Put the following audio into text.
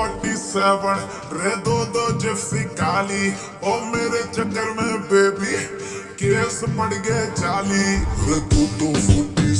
दो forty seven रे दो दो जिप्सी काली। ओ मेरे चक्कर में बेबी केस पड़ गए चाली। रे दो दो तो फोर्टी